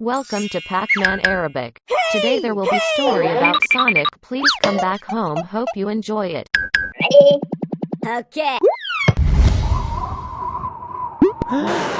Welcome to Pac-Man Arabic. Today there will be story about Sonic. Please come back home. Hope you enjoy it. Okay.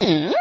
Hmm?